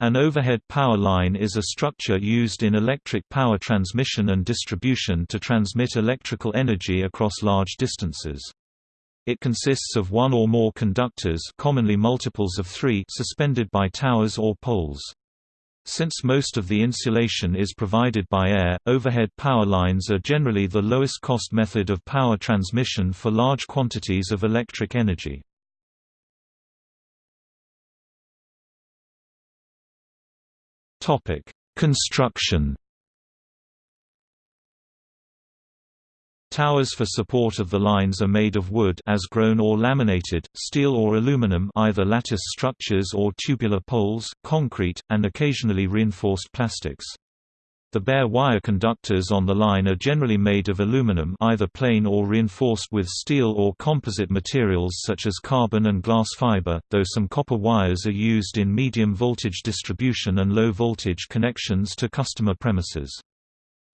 An overhead power line is a structure used in electric power transmission and distribution to transmit electrical energy across large distances. It consists of one or more conductors commonly multiples of three suspended by towers or poles. Since most of the insulation is provided by air, overhead power lines are generally the lowest cost method of power transmission for large quantities of electric energy. Construction Towers for support of the lines are made of wood as grown or laminated, steel or aluminum either lattice structures or tubular poles, concrete, and occasionally reinforced plastics. The bare wire conductors on the line are generally made of aluminum either plain or reinforced with steel or composite materials such as carbon and glass fiber, though some copper wires are used in medium voltage distribution and low voltage connections to customer premises.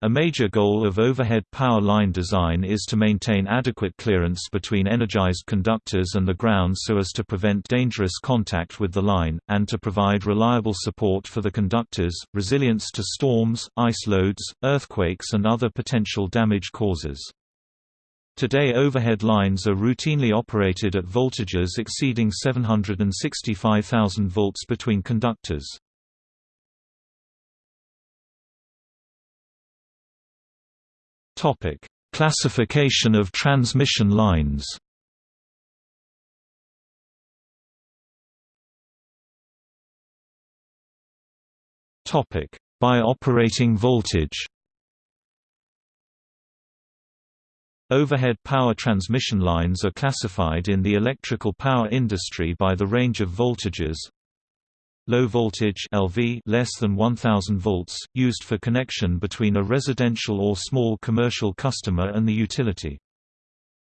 A major goal of overhead power line design is to maintain adequate clearance between energized conductors and the ground so as to prevent dangerous contact with the line, and to provide reliable support for the conductors, resilience to storms, ice loads, earthquakes and other potential damage causes. Today overhead lines are routinely operated at voltages exceeding 765,000 volts between conductors. Topic: Classification of transmission lines. Topic: By operating voltage. Overhead power transmission lines are classified in the electrical power industry by the range of voltages Low voltage LV less than 1000 volts used for connection between a residential or small commercial customer and the utility.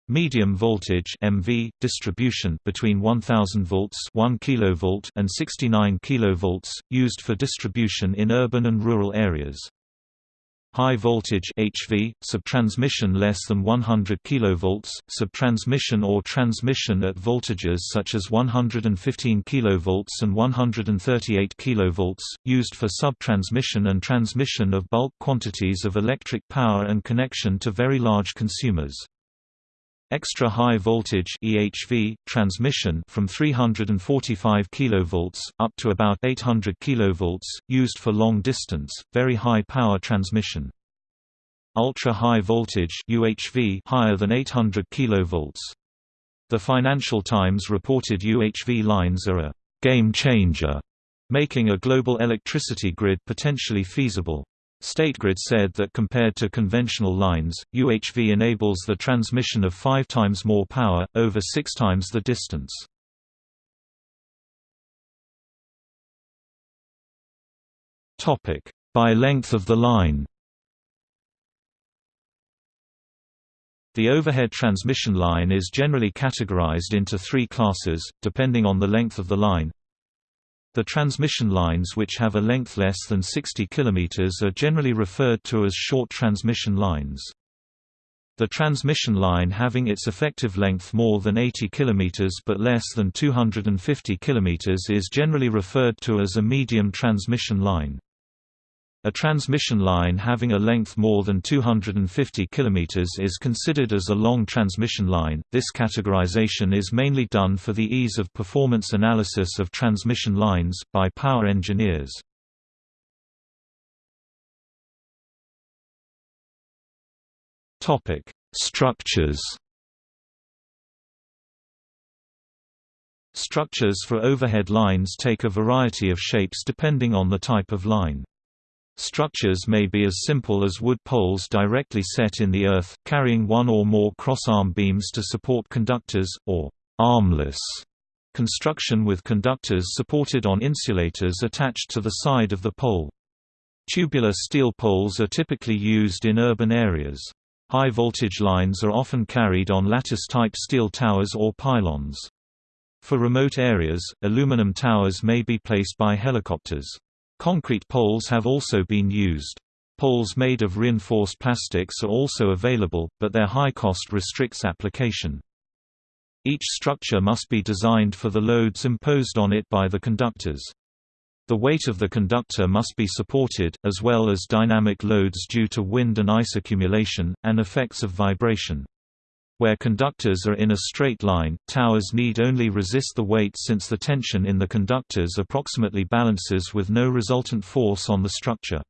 Medium voltage MV distribution between 1000 volts 1 kilovolt and 69 kilovolts used for distribution in urban and rural areas. High voltage HV, subtransmission less than 100 kV, subtransmission or transmission at voltages such as 115 kV and 138 kV, used for subtransmission and transmission of bulk quantities of electric power and connection to very large consumers. Extra high voltage EHV transmission from 345 kV up to about 800 kV used for long distance very high power transmission. Ultra high voltage UHV higher than 800 kV. The Financial Times reported UHV lines are a game changer, making a global electricity grid potentially feasible. StateGrid said that compared to conventional lines, UHV enables the transmission of five times more power, over six times the distance. By length of the line The overhead transmission line is generally categorized into three classes, depending on the length of the line, the transmission lines which have a length less than 60 km are generally referred to as short transmission lines. The transmission line having its effective length more than 80 km but less than 250 km is generally referred to as a medium transmission line. A transmission line having a length more than 250 km is considered as a long transmission line. This categorization is mainly done for the ease of performance analysis of transmission lines, by power engineers. Structures Structures for overhead lines take a variety of shapes depending on the type of line. Structures may be as simple as wood poles directly set in the earth, carrying one or more cross-arm beams to support conductors, or armless construction with conductors supported on insulators attached to the side of the pole. Tubular steel poles are typically used in urban areas. High voltage lines are often carried on lattice-type steel towers or pylons. For remote areas, aluminum towers may be placed by helicopters. Concrete poles have also been used. Poles made of reinforced plastics are also available, but their high cost restricts application. Each structure must be designed for the loads imposed on it by the conductors. The weight of the conductor must be supported, as well as dynamic loads due to wind and ice accumulation, and effects of vibration. Where conductors are in a straight line, towers need only resist the weight since the tension in the conductors approximately balances with no resultant force on the structure.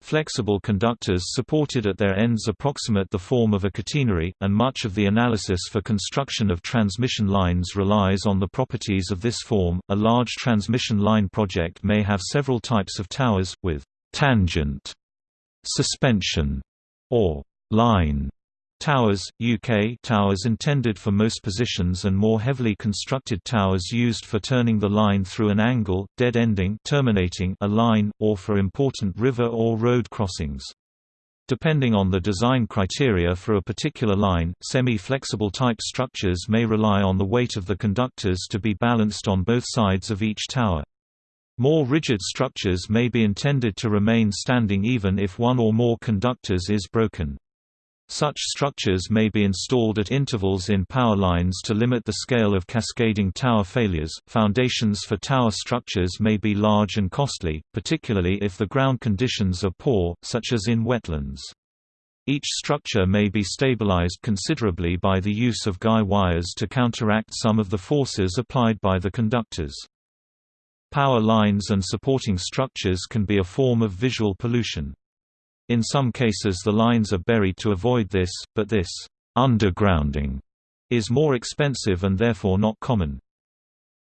Flexible conductors supported at their ends approximate the form of a catenary, and much of the analysis for construction of transmission lines relies on the properties of this form. A large transmission line project may have several types of towers, with tangent, suspension, or line Towers, UK towers intended for most positions and more heavily constructed towers used for turning the line through an angle, dead-ending terminating a line, or for important river or road crossings. Depending on the design criteria for a particular line, semi-flexible type structures may rely on the weight of the conductors to be balanced on both sides of each tower. More rigid structures may be intended to remain standing even if one or more conductors is broken. Such structures may be installed at intervals in power lines to limit the scale of cascading tower failures. Foundations for tower structures may be large and costly, particularly if the ground conditions are poor, such as in wetlands. Each structure may be stabilized considerably by the use of guy wires to counteract some of the forces applied by the conductors. Power lines and supporting structures can be a form of visual pollution. In some cases the lines are buried to avoid this, but this undergrounding is more expensive and therefore not common.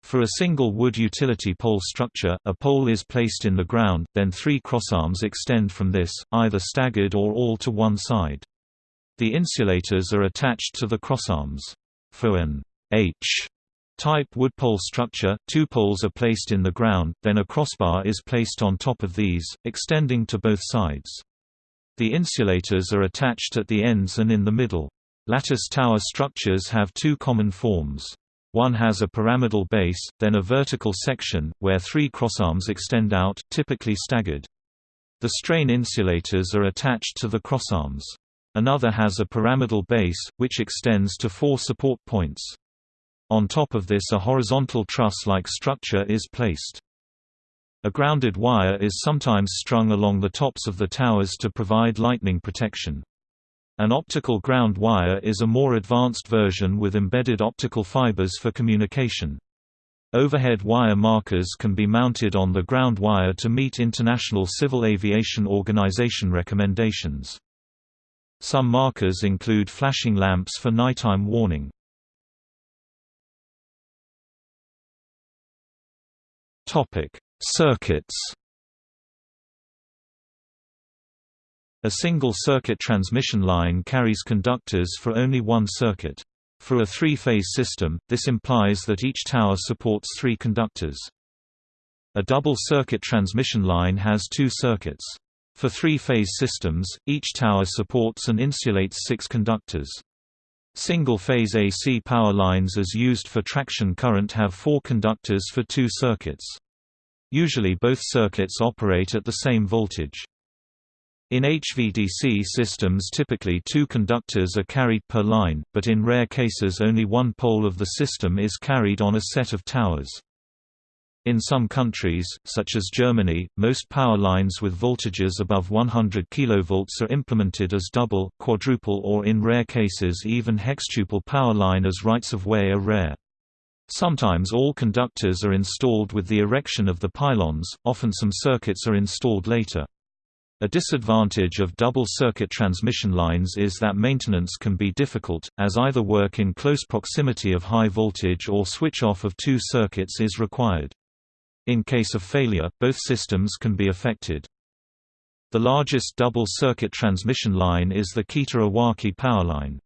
For a single wood utility pole structure, a pole is placed in the ground, then three crossarms extend from this, either staggered or all to one side. The insulators are attached to the crossarms. For an H type wood pole structure, two poles are placed in the ground, then a crossbar is placed on top of these, extending to both sides. The insulators are attached at the ends and in the middle. Lattice tower structures have two common forms. One has a pyramidal base, then a vertical section, where three crossarms extend out, typically staggered. The strain insulators are attached to the crossarms. Another has a pyramidal base, which extends to four support points. On top of this a horizontal truss-like structure is placed. A grounded wire is sometimes strung along the tops of the towers to provide lightning protection. An optical ground wire is a more advanced version with embedded optical fibers for communication. Overhead wire markers can be mounted on the ground wire to meet International Civil Aviation Organization recommendations. Some markers include flashing lamps for nighttime warning. Topic: Circuits A single-circuit transmission line carries conductors for only one circuit. For a three-phase system, this implies that each tower supports three conductors. A double-circuit transmission line has two circuits. For three-phase systems, each tower supports and insulates six conductors. Single-phase AC power lines as used for traction current have four conductors for two circuits. Usually both circuits operate at the same voltage. In HVDC systems typically two conductors are carried per line, but in rare cases only one pole of the system is carried on a set of towers. In some countries, such as Germany, most power lines with voltages above 100 kV are implemented as double, quadruple or in rare cases even hextuple power line as rights-of-way are rare. Sometimes all conductors are installed with the erection of the pylons, often some circuits are installed later. A disadvantage of double-circuit transmission lines is that maintenance can be difficult, as either work in close proximity of high voltage or switch-off of two circuits is required. In case of failure, both systems can be affected. The largest double-circuit transmission line is the Kita-Iwaki power line.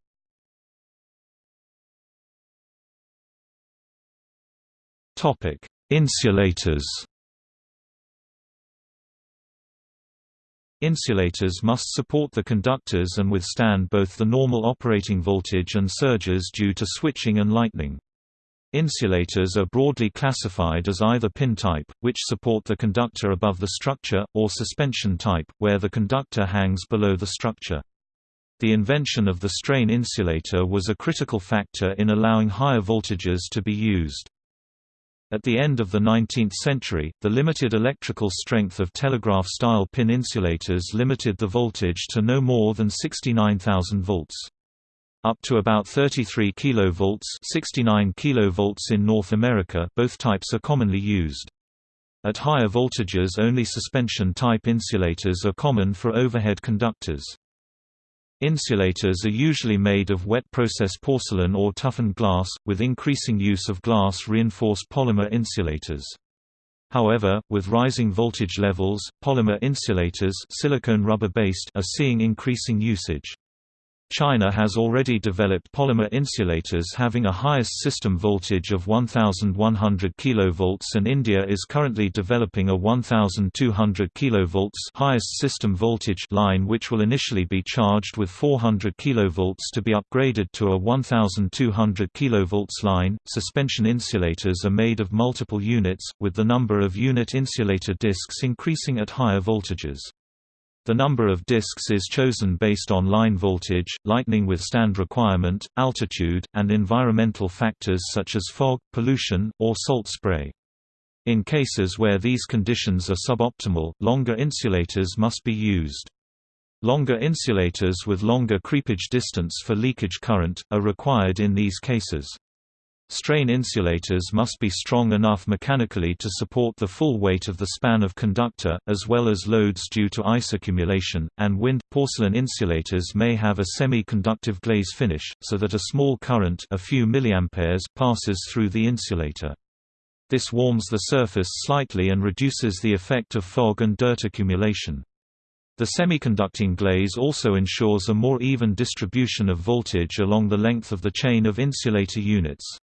Topic: Insulators. Insulators must support the conductors and withstand both the normal operating voltage and surges due to switching and lightning. Insulators are broadly classified as either pin type, which support the conductor above the structure, or suspension type, where the conductor hangs below the structure. The invention of the strain insulator was a critical factor in allowing higher voltages to be used. At the end of the 19th century, the limited electrical strength of telegraph-style pin insulators limited the voltage to no more than 69,000 volts. Up to about 33 kV 69 kV in North America both types are commonly used. At higher voltages only suspension-type insulators are common for overhead conductors. Insulators are usually made of wet process porcelain or toughened glass, with increasing use of glass-reinforced polymer insulators. However, with rising voltage levels, polymer insulators silicone rubber-based are seeing increasing usage. China has already developed polymer insulators having a highest system voltage of 1100 kV and India is currently developing a 1200 kV highest system voltage line which will initially be charged with 400 kV to be upgraded to a 1200 kV line. Suspension insulators are made of multiple units, with the number of unit insulator discs increasing at higher voltages. The number of disks is chosen based on line voltage, lightning withstand requirement, altitude, and environmental factors such as fog, pollution, or salt spray. In cases where these conditions are suboptimal, longer insulators must be used. Longer insulators with longer creepage distance for leakage current, are required in these cases. Strain insulators must be strong enough mechanically to support the full weight of the span of conductor, as well as loads due to ice accumulation, and wind. Porcelain insulators may have a semi-conductive glaze finish, so that a small current a few milliamperes passes through the insulator. This warms the surface slightly and reduces the effect of fog and dirt accumulation. The semiconducting glaze also ensures a more even distribution of voltage along the length of the chain of insulator units.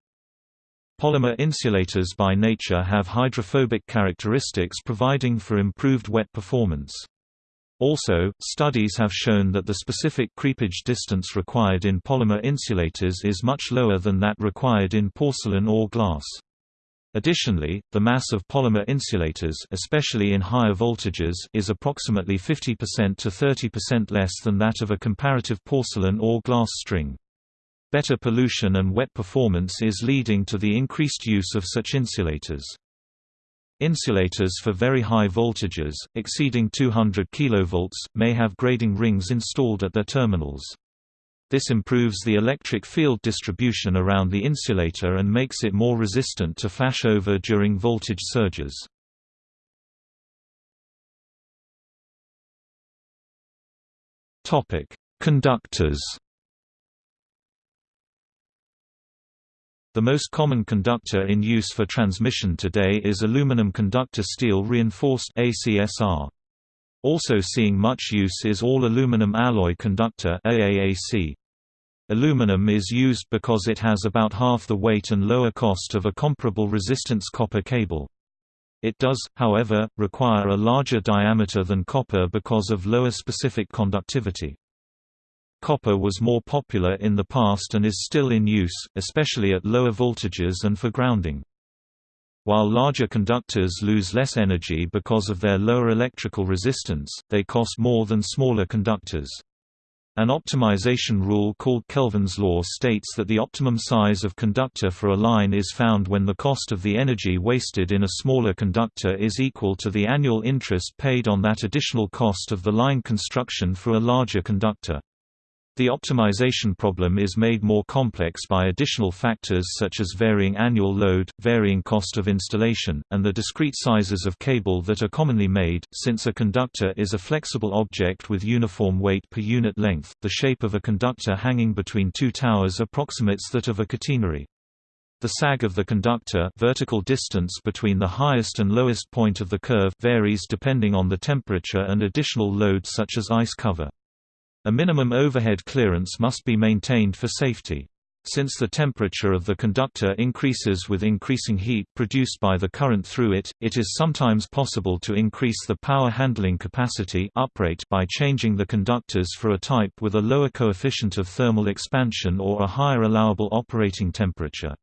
Polymer insulators by nature have hydrophobic characteristics providing for improved wet performance. Also, studies have shown that the specific creepage distance required in polymer insulators is much lower than that required in porcelain or glass. Additionally, the mass of polymer insulators especially in higher voltages is approximately 50% to 30% less than that of a comparative porcelain or glass string. Better pollution and wet performance is leading to the increased use of such insulators. Insulators for very high voltages, exceeding 200 kV, may have grading rings installed at their terminals. This improves the electric field distribution around the insulator and makes it more resistant to flashover during voltage surges. Conductors The most common conductor in use for transmission today is aluminum conductor steel reinforced ACSR. Also seeing much use is all aluminum alloy conductor AAAC. Aluminum is used because it has about half the weight and lower cost of a comparable resistance copper cable. It does, however, require a larger diameter than copper because of lower specific conductivity. Copper was more popular in the past and is still in use, especially at lower voltages and for grounding. While larger conductors lose less energy because of their lower electrical resistance, they cost more than smaller conductors. An optimization rule called Kelvin's law states that the optimum size of conductor for a line is found when the cost of the energy wasted in a smaller conductor is equal to the annual interest paid on that additional cost of the line construction for a larger conductor. The optimization problem is made more complex by additional factors such as varying annual load, varying cost of installation, and the discrete sizes of cable that are commonly made. Since a conductor is a flexible object with uniform weight per unit length, the shape of a conductor hanging between two towers approximates that of a catenary. The sag of the conductor vertical distance between the highest and lowest point of the curve varies depending on the temperature and additional load such as ice cover. A minimum overhead clearance must be maintained for safety. Since the temperature of the conductor increases with increasing heat produced by the current through it, it is sometimes possible to increase the power handling capacity uprate by changing the conductors for a type with a lower coefficient of thermal expansion or a higher allowable operating temperature.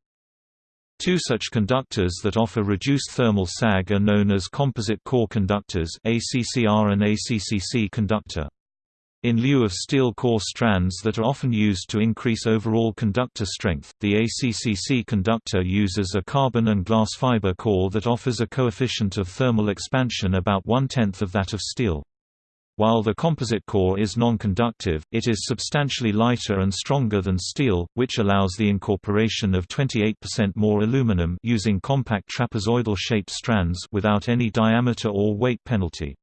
Two such conductors that offer reduced thermal sag are known as composite core conductors ACCR and ACCC conductor. In lieu of steel core strands that are often used to increase overall conductor strength, the ACCC conductor uses a carbon and glass fiber core that offers a coefficient of thermal expansion about one-tenth of that of steel. While the composite core is non-conductive, it is substantially lighter and stronger than steel, which allows the incorporation of 28% more aluminum using compact trapezoidal-shaped strands without any diameter or weight penalty.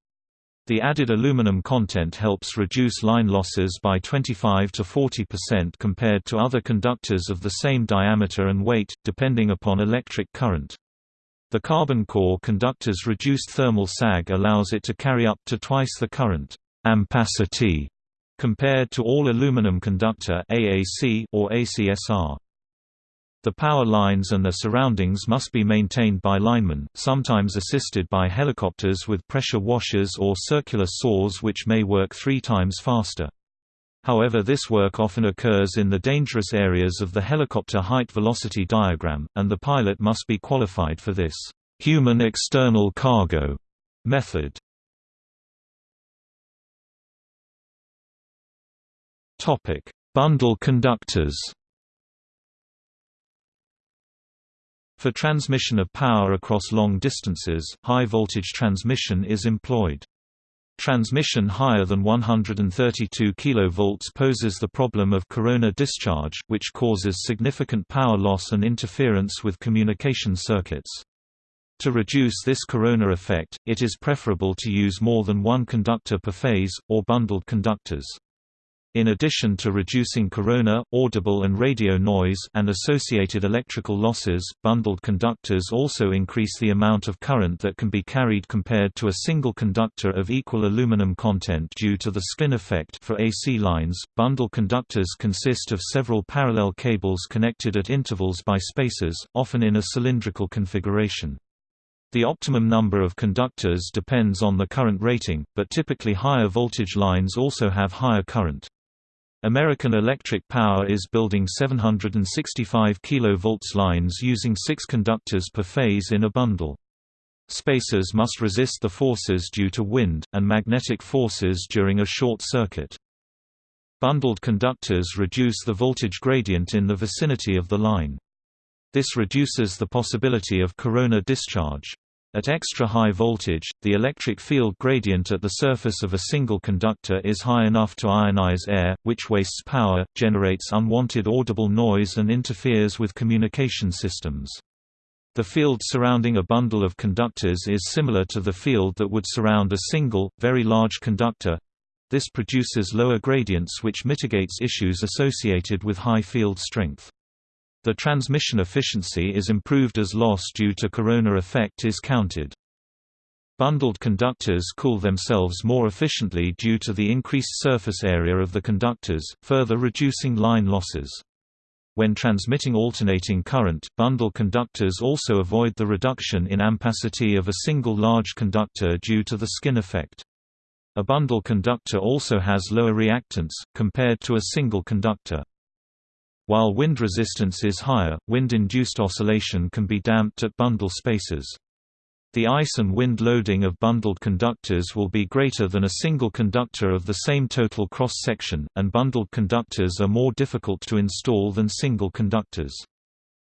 The added aluminum content helps reduce line losses by 25 to 40% compared to other conductors of the same diameter and weight, depending upon electric current. The carbon core conductor's reduced thermal sag allows it to carry up to twice the current ampacity compared to all aluminum conductor AAC or ACSR. The power lines and their surroundings must be maintained by linemen, sometimes assisted by helicopters with pressure washers or circular saws which may work three times faster. However this work often occurs in the dangerous areas of the helicopter height-velocity diagram, and the pilot must be qualified for this human external cargo method. Bundle conductors For transmission of power across long distances, high-voltage transmission is employed. Transmission higher than 132 kV poses the problem of corona discharge, which causes significant power loss and interference with communication circuits. To reduce this corona effect, it is preferable to use more than one conductor per phase, or bundled conductors. In addition to reducing corona, audible and radio noise and associated electrical losses, bundled conductors also increase the amount of current that can be carried compared to a single conductor of equal aluminum content due to the skin effect for AC lines. Bundled conductors consist of several parallel cables connected at intervals by spacers, often in a cylindrical configuration. The optimum number of conductors depends on the current rating, but typically higher voltage lines also have higher current. American Electric Power is building 765 kV lines using six conductors per phase in a bundle. Spacers must resist the forces due to wind, and magnetic forces during a short circuit. Bundled conductors reduce the voltage gradient in the vicinity of the line. This reduces the possibility of corona discharge. At extra high voltage, the electric field gradient at the surface of a single conductor is high enough to ionize air, which wastes power, generates unwanted audible noise and interferes with communication systems. The field surrounding a bundle of conductors is similar to the field that would surround a single, very large conductor. This produces lower gradients which mitigates issues associated with high field strength. The transmission efficiency is improved as loss due to corona effect is counted. Bundled conductors cool themselves more efficiently due to the increased surface area of the conductors, further reducing line losses. When transmitting alternating current, bundle conductors also avoid the reduction in ampacity of a single large conductor due to the skin effect. A bundle conductor also has lower reactance, compared to a single conductor. While wind resistance is higher, wind-induced oscillation can be damped at bundle spacers. The ice and wind loading of bundled conductors will be greater than a single conductor of the same total cross-section, and bundled conductors are more difficult to install than single conductors.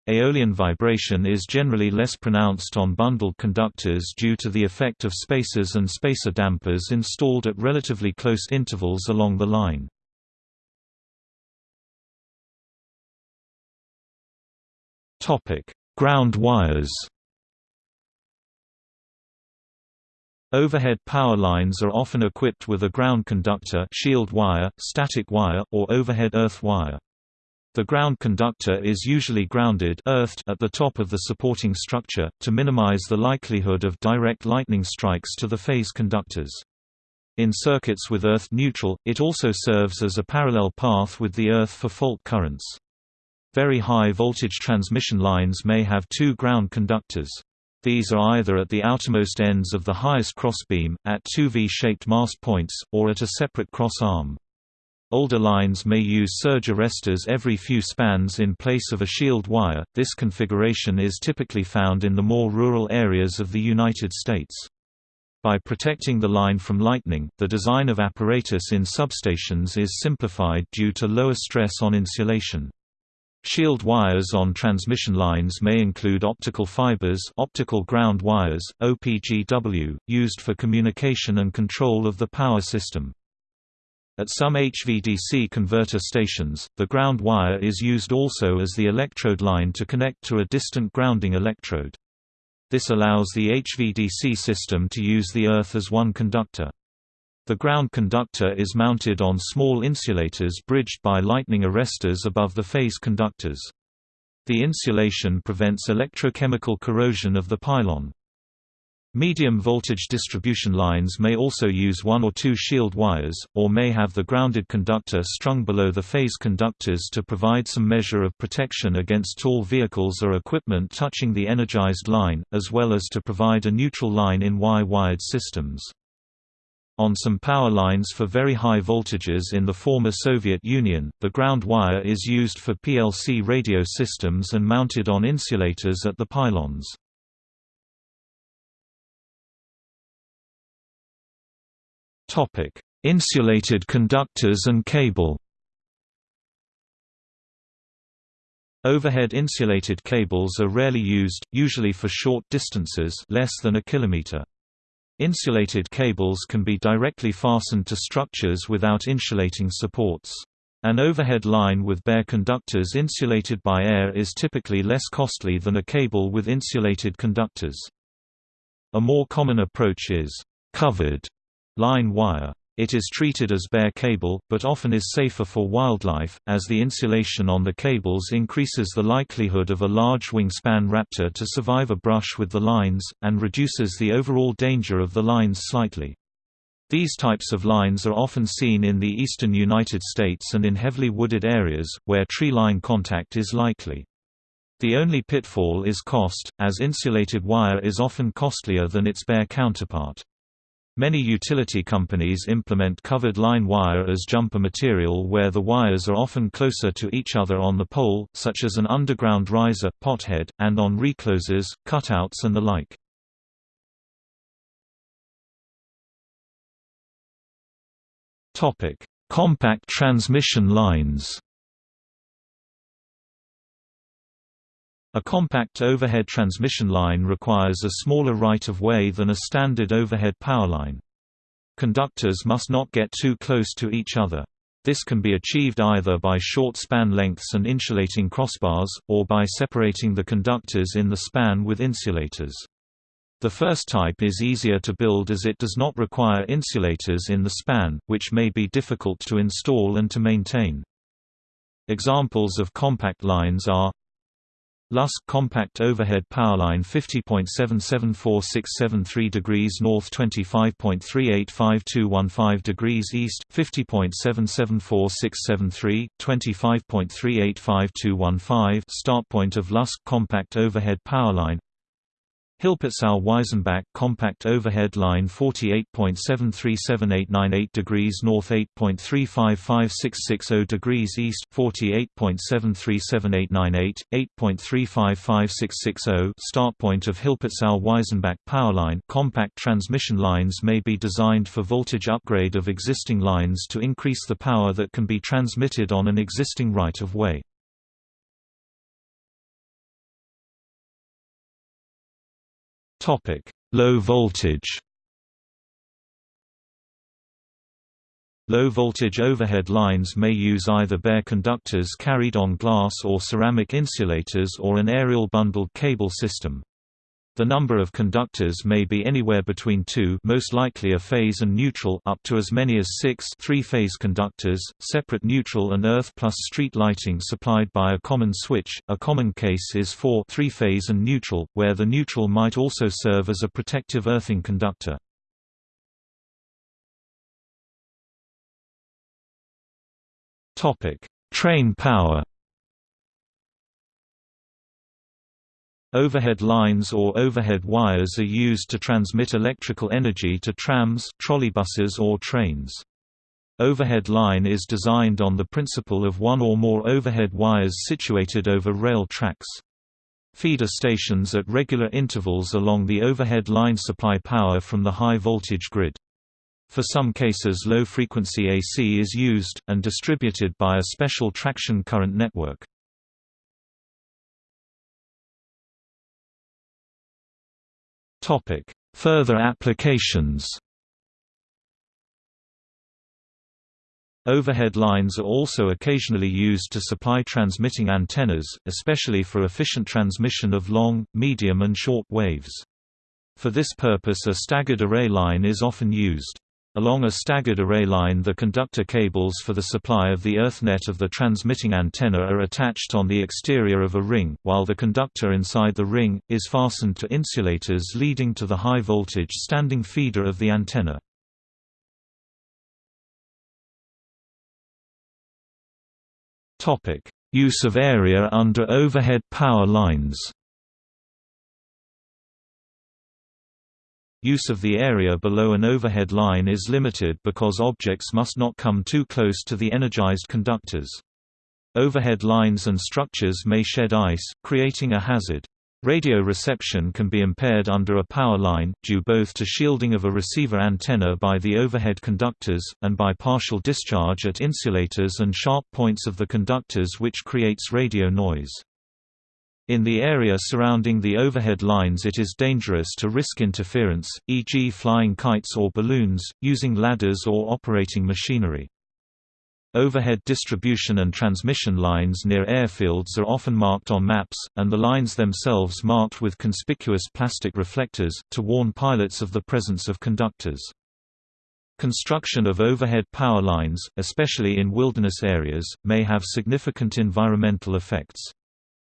Aeolian vibration is generally less pronounced on bundled conductors due to the effect of spacers and spacer dampers installed at relatively close intervals along the line. Topic: Ground wires. Overhead power lines are often equipped with a ground conductor shield wire, static wire, or overhead earth wire. The ground conductor is usually grounded earthed at the top of the supporting structure, to minimize the likelihood of direct lightning strikes to the phase conductors. In circuits with earth neutral, it also serves as a parallel path with the earth for fault currents. Very high voltage transmission lines may have two ground conductors. These are either at the outermost ends of the highest crossbeam, at two V-shaped mast points, or at a separate cross arm. Older lines may use surge arresters every few spans in place of a shield wire. This configuration is typically found in the more rural areas of the United States. By protecting the line from lightning, the design of apparatus in substations is simplified due to lower stress on insulation. Shield wires on transmission lines may include optical fibers optical ground wires, OPGW, used for communication and control of the power system. At some HVDC converter stations, the ground wire is used also as the electrode line to connect to a distant grounding electrode. This allows the HVDC system to use the earth as one conductor. The ground conductor is mounted on small insulators bridged by lightning arresters above the phase conductors. The insulation prevents electrochemical corrosion of the pylon. Medium voltage distribution lines may also use one or two shield wires, or may have the grounded conductor strung below the phase conductors to provide some measure of protection against tall vehicles or equipment touching the energized line, as well as to provide a neutral line in Y-wired systems. On some power lines for very high voltages in the former Soviet Union, the ground wire is used for PLC radio systems and mounted on insulators at the pylons. Topic: Insulated conductors and cable. Overhead insulated cables are rarely used, usually for short distances less than a kilometer. Insulated cables can be directly fastened to structures without insulating supports. An overhead line with bare conductors insulated by air is typically less costly than a cable with insulated conductors. A more common approach is covered line wire. It is treated as bare cable, but often is safer for wildlife, as the insulation on the cables increases the likelihood of a large wingspan raptor to survive a brush with the lines, and reduces the overall danger of the lines slightly. These types of lines are often seen in the eastern United States and in heavily wooded areas, where tree-line contact is likely. The only pitfall is cost, as insulated wire is often costlier than its bare counterpart. Many utility companies implement covered line wire as jumper material where the wires are often closer to each other on the pole, such as an underground riser, pothead, and on reclosers, cutouts and the like. Compact transmission lines A compact overhead transmission line requires a smaller right-of-way than a standard overhead power line. Conductors must not get too close to each other. This can be achieved either by short span lengths and insulating crossbars, or by separating the conductors in the span with insulators. The first type is easier to build as it does not require insulators in the span, which may be difficult to install and to maintain. Examples of compact lines are Lutsk compact overhead powerline 50.774673 degrees north 25.385215 degrees east 50.774673 25.385215 start point of Lutsk compact overhead powerline Hilpertsau-Weisenbach compact overhead line 48.737898 degrees north 8.355660 degrees east 48.737898 8.355660 start point of Hilpertsau-Weisenbach powerline compact transmission lines may be designed for voltage upgrade of existing lines to increase the power that can be transmitted on an existing right of way Topic: Low voltage. Low voltage overhead lines may use either bare conductors carried on glass or ceramic insulators or an aerial bundled cable system. The number of conductors may be anywhere between two most likely a phase and neutral up to as many as six three-phase conductors, separate neutral and earth plus street lighting supplied by a common switch. A common case is for three-phase and neutral, where the neutral might also serve as a protective earthing conductor. Train power Overhead lines or overhead wires are used to transmit electrical energy to trams, trolleybuses or trains. Overhead line is designed on the principle of one or more overhead wires situated over rail tracks. Feeder stations at regular intervals along the overhead line supply power from the high voltage grid. For some cases low-frequency AC is used, and distributed by a special traction current network. Further applications Overhead lines are also occasionally used to supply transmitting antennas, especially for efficient transmission of long, medium and short waves. For this purpose a staggered array line is often used. Along a staggered array line the conductor cables for the supply of the earth net of the transmitting antenna are attached on the exterior of a ring, while the conductor inside the ring, is fastened to insulators leading to the high-voltage standing feeder of the antenna. Use of area under overhead power lines. Use of the area below an overhead line is limited because objects must not come too close to the energized conductors. Overhead lines and structures may shed ice, creating a hazard. Radio reception can be impaired under a power line, due both to shielding of a receiver antenna by the overhead conductors, and by partial discharge at insulators and sharp points of the conductors which creates radio noise. In the area surrounding the overhead lines it is dangerous to risk interference, e.g. flying kites or balloons, using ladders or operating machinery. Overhead distribution and transmission lines near airfields are often marked on maps, and the lines themselves marked with conspicuous plastic reflectors, to warn pilots of the presence of conductors. Construction of overhead power lines, especially in wilderness areas, may have significant environmental effects.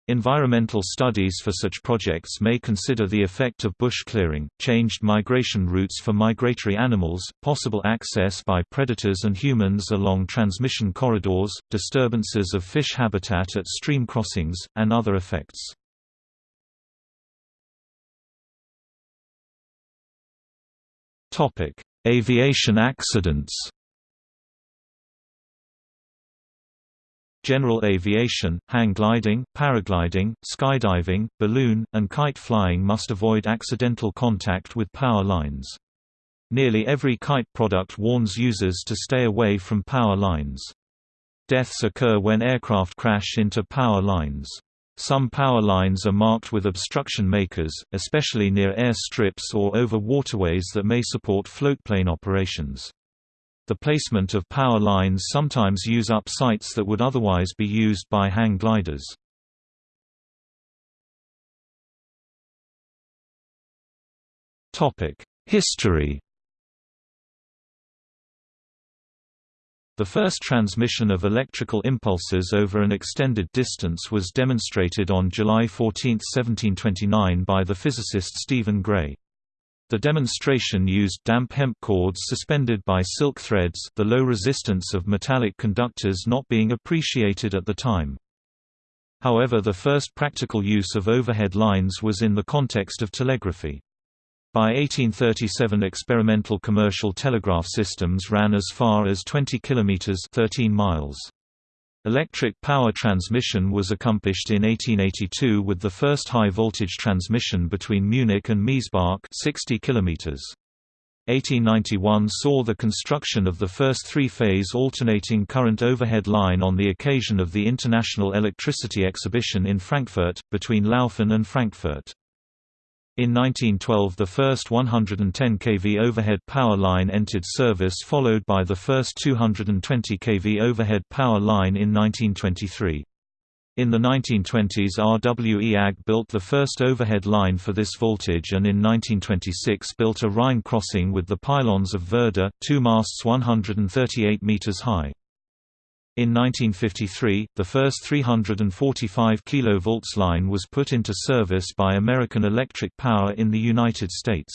Environmental studies for such projects may consider the effect of bush clearing, changed migration routes for migratory animals, possible access by predators and humans along transmission corridors, disturbances of fish habitat at stream crossings, and other effects. Aviation accidents General aviation, hang gliding, paragliding, skydiving, balloon, and kite flying must avoid accidental contact with power lines. Nearly every kite product warns users to stay away from power lines. Deaths occur when aircraft crash into power lines. Some power lines are marked with obstruction makers, especially near air strips or over waterways that may support floatplane operations. The placement of power lines sometimes use up sites that would otherwise be used by hang gliders. History The first transmission of electrical impulses over an extended distance was demonstrated on July 14, 1729 by the physicist Stephen Gray. The demonstration used damp hemp cords suspended by silk threads the low resistance of metallic conductors not being appreciated at the time. However the first practical use of overhead lines was in the context of telegraphy. By 1837 experimental commercial telegraph systems ran as far as 20 km 13 miles. Electric power transmission was accomplished in 1882 with the first high-voltage transmission between Munich and Miesbach 60 km. 1891 saw the construction of the first three-phase alternating current overhead line on the occasion of the International Electricity Exhibition in Frankfurt, between Laufen and Frankfurt. In 1912 the first 110 kV overhead power line entered service followed by the first 220 kV overhead power line in 1923. In the 1920s RWE AG built the first overhead line for this voltage and in 1926 built a Rhine crossing with the pylons of Voerde, two masts 138 meters high. In 1953, the first 345 kV line was put into service by American Electric Power in the United States.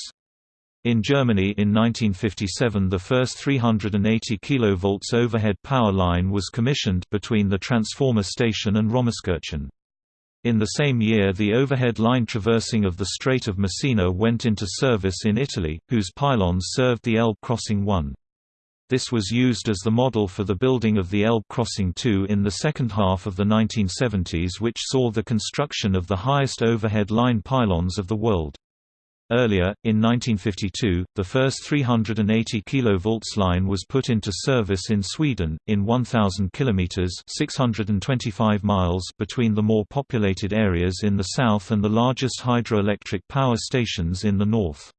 In Germany in 1957 the first 380 kV overhead power line was commissioned between the transformer station and Rommerskirchen. In the same year the overhead line traversing of the Strait of Messina went into service in Italy, whose pylons served the Elbe crossing 1. This was used as the model for the building of the Elbe Crossing II in the second half of the 1970s which saw the construction of the highest overhead line pylons of the world. Earlier, in 1952, the first 380 kV line was put into service in Sweden, in 1,000 km 625 miles between the more populated areas in the south and the largest hydroelectric power stations in the north.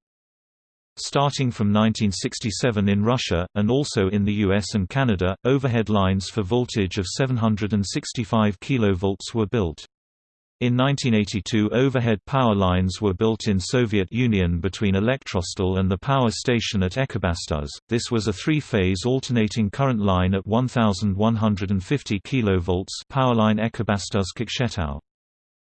Starting from 1967 in Russia, and also in the US and Canada, overhead lines for voltage of 765 kV were built. In 1982 overhead power lines were built in Soviet Union between Elektrostal and the power station at Ekibastuz. This was a three-phase alternating current line at 1150 kV powerline Ekibastuz-Kokshetau.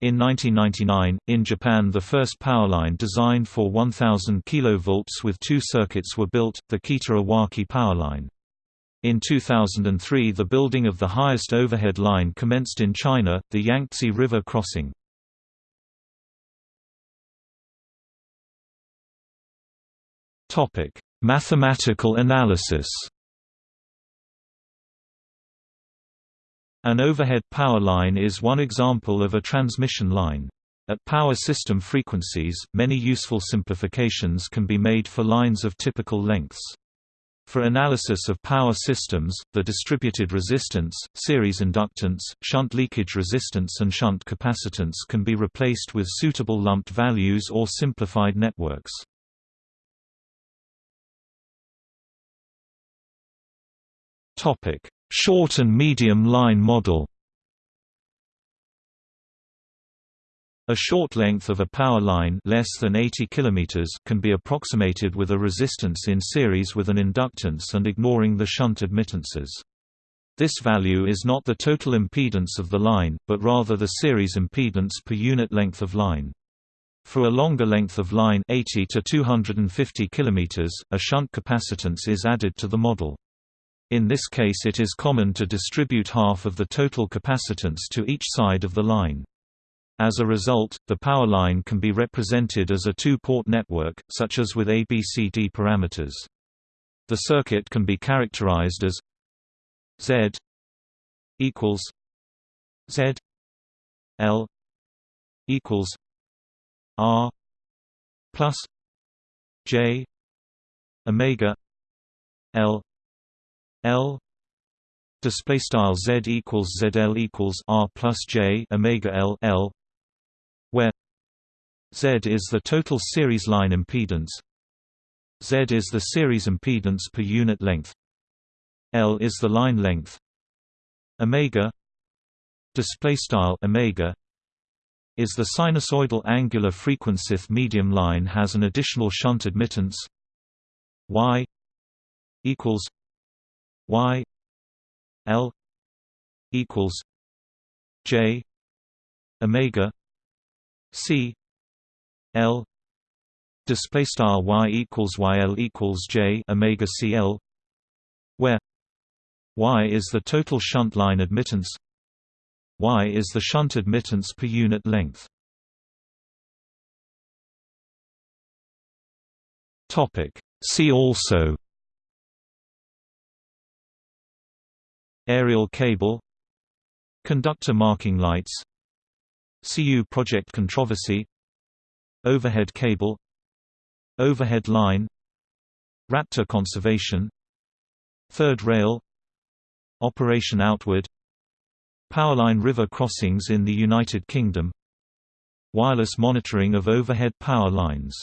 In 1999, in Japan the first powerline designed for 1000 kV with two circuits were built, the Kita-Iwaki powerline. In 2003 the building of the highest overhead line commenced in China, the Yangtze River crossing. Mathematical analysis An overhead power line is one example of a transmission line. At power system frequencies, many useful simplifications can be made for lines of typical lengths. For analysis of power systems, the distributed resistance, series inductance, shunt leakage resistance and shunt capacitance can be replaced with suitable lumped values or simplified networks. Topic: Short and medium line model A short length of a power line less than 80 km can be approximated with a resistance in series with an inductance and ignoring the shunt admittances. This value is not the total impedance of the line, but rather the series impedance per unit length of line. For a longer length of line 80 to 250 km, a shunt capacitance is added to the model. In this case it is common to distribute half of the total capacitance to each side of the line. As a result, the power line can be represented as a two-port network, such as with ABCD parameters. The circuit can be characterized as Z equals Z L equals R plus J omega L L display style Z equals ZL equals R plus J Omega L L where Z is the total series line impedance. Z is the series impedance per unit length. L is the line length. Omega display style Omega is the sinusoidal angular frequency medium line has an additional shunt admittance. Y equals Y L equals J Omega C L display style y equals yl equals j omega cl where y is the total shunt line admittance y is the shunt admittance per unit length. Topic. See also Aerial cable Conductor marking lights CU project controversy Overhead cable Overhead line Raptor conservation Third rail Operation outward Powerline river crossings in the United Kingdom Wireless monitoring of overhead power lines